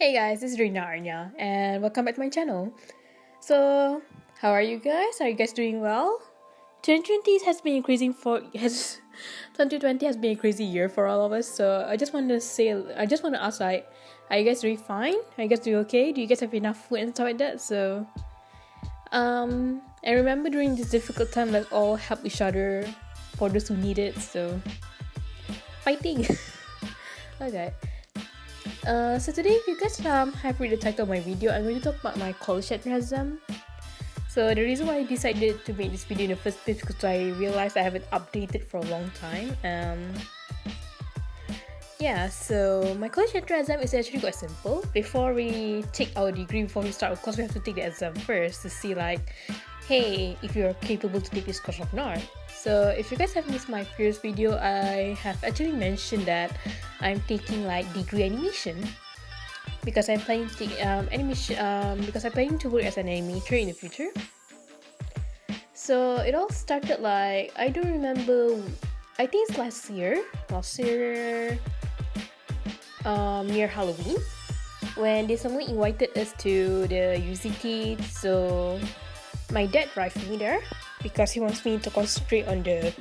Hey guys, this is Rina Arnya and welcome back to my channel. So, how are you guys? Are you guys doing well? 2020 has been increasing for has 2020 has been a crazy year for all of us. So I just want to say I just want to ask like are you guys doing fine? Are you guys doing okay? Do you guys have enough food and stuff like that? So um I remember during this difficult time let's all help each other for those who need it. So fighting. okay. Uh, so today, if you guys um, have read the title of my video, I'm going to talk about my college enthusiasm. So the reason why I decided to make this video in the first place because I realized I haven't updated for a long time. Um, yeah, so my college entrance exam is actually quite simple. Before we take our degree, before we start, of course we have to take the exam first to see like, hey, if you're capable to take this course or not. So if you guys have missed my previous video, I have actually mentioned that I'm taking like degree animation because I'm planning to take um, animation um, because I'm planning to work as an animator in the future. So it all started like I don't remember. I think it's last year. Last year, um, near Halloween, when they suddenly invited us to the UCT. So my dad drive me there because he wants me to concentrate on the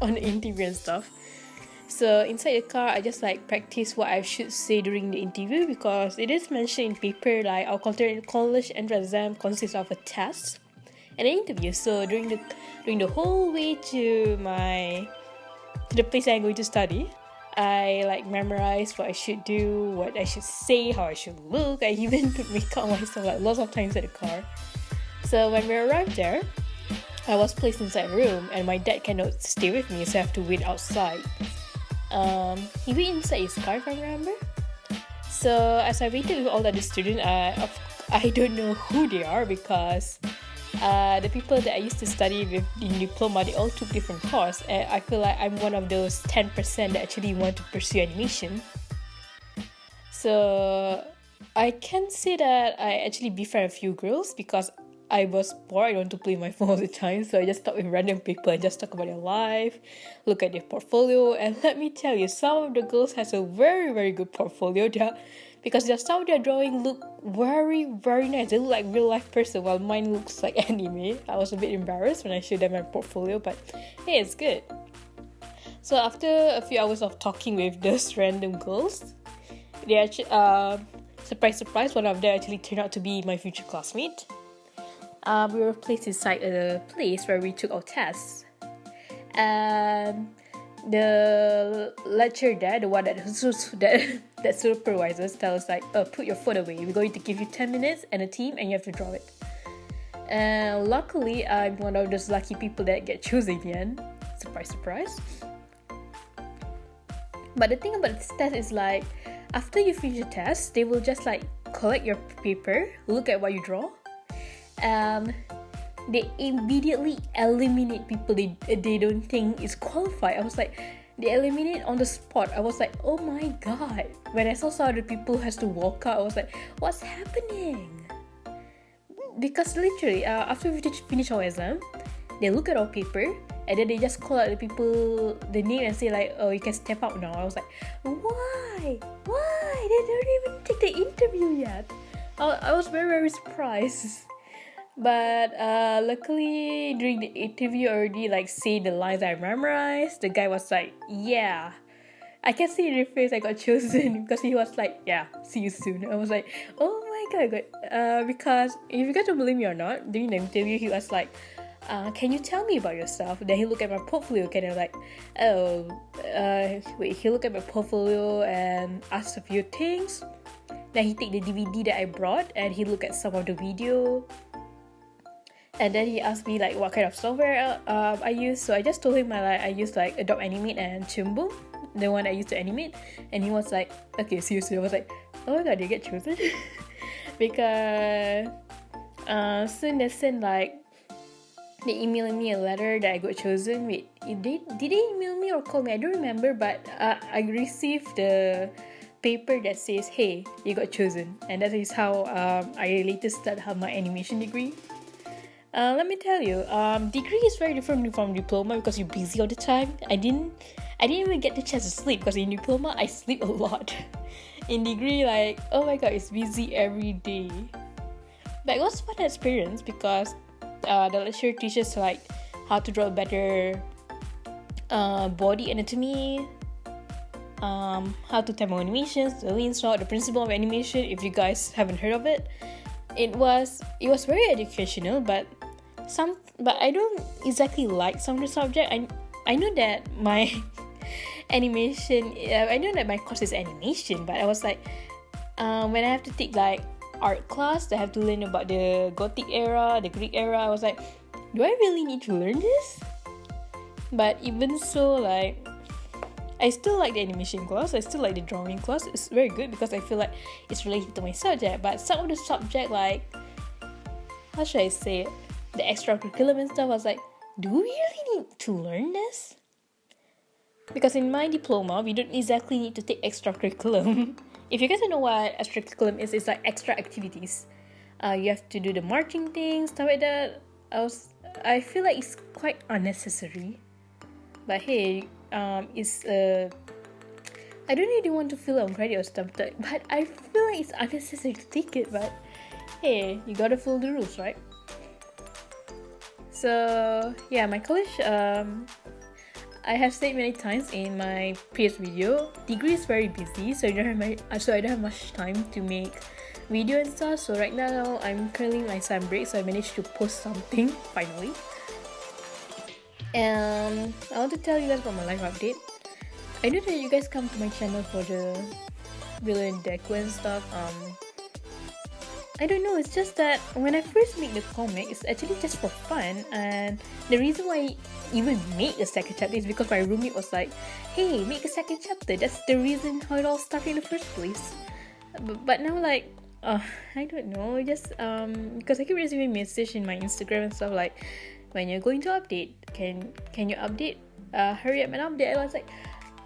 on the interview and stuff. So inside the car, I just like practice what I should say during the interview because it is mentioned in paper like our college entrance exam consists of a test and an interview. So during the during the whole way to my to the place I'm going to study, I like memorize what I should do, what I should say, how I should look. I even put makeup on myself like lots of times at the car. So when we arrived there, I was placed inside a room and my dad cannot stay with me, so I have to wait outside. Um, he wait inside his car, if I remember. So as I waited with all the other students, I, I don't know who they are because uh, the people that I used to study with in diploma, they all took different courses. And I feel like I'm one of those 10% that actually want to pursue animation. So I can say that I actually befriend a few girls because I was bored. I don't want to play my phone all the time, so I just talk with random people and just talk about their life, look at their portfolio, and let me tell you, some of the girls has a very very good portfolio. There, because their some of their drawing look very very nice. They look like real life person, while mine looks like anime. I was a bit embarrassed when I showed them my portfolio, but hey, it's good. So after a few hours of talking with those random girls, they actually uh surprise surprise one of them actually turned out to be my future classmate um, we were placed inside a place where we took our tests. And the lecturer there, the one that that, that supervises, tell us like, oh, put your phone away. We're going to give you 10 minutes and a team and you have to draw it. And luckily, I'm one of those lucky people that get chosen in. Surprise, surprise. But the thing about this test is like, after you finish the test, they will just like collect your paper, look at what you draw, um, they immediately eliminate people they, they don't think is qualified. I was like, they eliminate on the spot. I was like, oh my god. When I saw some of the people has to walk out, I was like, what's happening? Because literally, uh, after we finish our exam, they look at our paper and then they just call out the people the name and say like, oh, you can step out now. I was like, why? Why? They don't even take the interview yet. I, I was very very surprised but uh, luckily during the interview already like say the lines I memorized the guy was like yeah I can see in your face I got chosen because he was like yeah see you soon I was like oh my god uh, because if you guys don't believe me or not during the interview he was like uh, can you tell me about yourself? Then he looked at my portfolio and I was like, oh, uh, wait, he looked at my portfolio and asked a few things. Then he take the DVD that I brought and he looked at some of the video and then he asked me like what kind of software uh, I use. So I just told him like I use like Adobe Animate and Boom the one I used to animate. And he was like okay seriously. I was like oh my god you get chosen because uh, soon they sent like they emailed me a letter that I got chosen. Wait did they, did they email me or call me? I don't remember but uh, I received the paper that says hey you got chosen. And that is how um, I later started my animation degree uh, let me tell you, um, degree is very different from diploma because you're busy all the time. I didn't, I didn't even get the chance to sleep because in diploma I sleep a lot. in degree like oh my god it's busy every day but it was fun experience because uh, the lecturer teaches like how to draw better uh, body anatomy um, how to type animations the lean the principle of animation if you guys haven't heard of it it was it was very educational but some but i don't exactly like some of the subject. I i know that my animation uh, i know that my course is animation but i was like um, when i have to take like art class i have to learn about the gothic era the greek era i was like do i really need to learn this? But even so like I still like the animation class, I still like the drawing class. It's very good because I feel like it's related to my subject. But some of the subject like how should I say it? The extracurricular and stuff, I was like, do we really need to learn this? Because in my diploma, we don't exactly need to take extracurriculum. if you guys don't know what extracurriculum is, it's like extra activities. Uh, you have to do the marching things, stuff like that. I was, I feel like it's quite unnecessary. But hey, um, it's uh, I don't really want to fill on credit or stuff, but I feel like it's unnecessary to take it. But hey, you gotta follow the rules, right? So yeah, my college um, I have said many times in my previous video, degree is very busy, so I don't have my, so I don't have much time to make video and stuff. So right now I'm currently my sun break, so I managed to post something finally. And I want to tell you guys about my life update. I know that you guys come to my channel for the villain Deku and stuff. Um, I don't know, it's just that when I first made the comic, it's actually just for fun and the reason why I even made a second chapter is because my roommate was like, hey, make a second chapter, that's the reason how it all started in the first place. But, but now like, uh, I don't know, just um, because I keep receiving messages in my Instagram and stuff like, when you're going to update, can can you update? Uh, hurry up and update. I was like,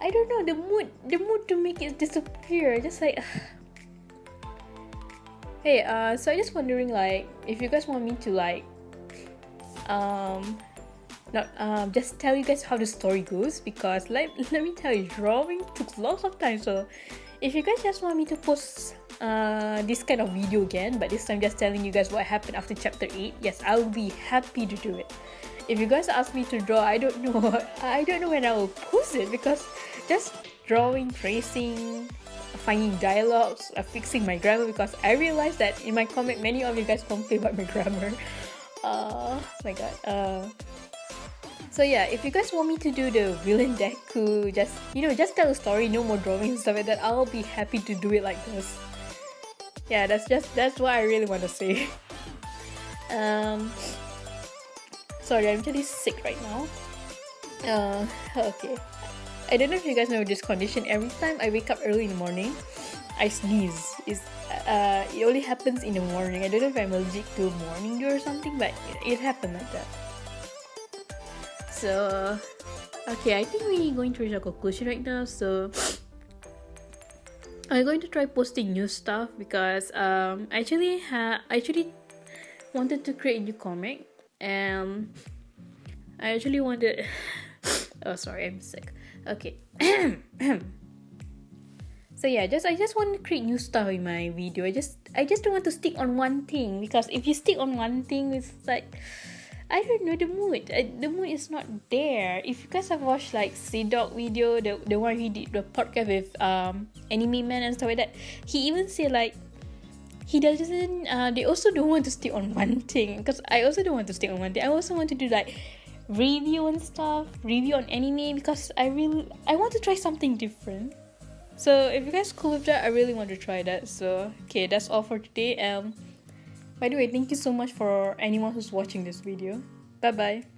I don't know, the mood, the mood to make it disappear, just like, Hey, uh, so I just wondering like if you guys want me to like um not um just tell you guys how the story goes because let let me tell you drawing took lots of time so if you guys just want me to post uh this kind of video again but this time just telling you guys what happened after chapter 8 yes I'll be happy to do it if you guys ask me to draw I don't know I don't know when I will post it because just drawing tracing finding dialogues, uh, fixing my grammar because I realized that in my comic many of you guys complain about my grammar. Uh, oh my god. Uh, so yeah, if you guys want me to do the villain deku, just you know, just tell a story, no more drawing and stuff like that, I'll be happy to do it like this. Yeah, that's just that's what I really want to say. um, sorry, I'm really sick right now. Uh, okay. I don't know if you guys know this condition. Every time I wake up early in the morning, I sneeze. It's, uh, it only happens in the morning. I don't know if I'm allergic to morning dew or something, but it, it happened like that. So, okay, I think we're going to reach a conclusion right now. So, I'm going to try posting new stuff? Because um, I actually ha- I actually wanted to create a new comic and I actually wanted. oh, sorry, I'm sick. Okay. So yeah just i just want to create new stuff in my video. I just i just don't want to stick on one thing because if you stick on one thing it's like I don't know the mood. Uh, the mood is not there. If you guys have watched like CDawg video, the the one he did the podcast with um anime man and stuff like that, he even said like he doesn't. Uh, they also don't want to stick on one thing because I also don't want to stick on one thing. I also want to do like review and stuff, review on anime because I really I want to try something different. So if you guys cool with that, I really want to try that. So okay, that's all for today. Um, by the way, thank you so much for anyone who's watching this video. Bye bye.